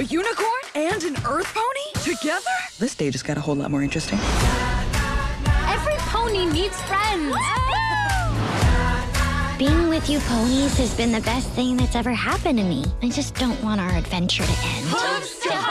A unicorn and an earth pony? Together? This day just got a whole lot more interesting. Every pony needs friends. Being with you ponies has been the best thing that's ever happened to me. I just don't want our adventure to end.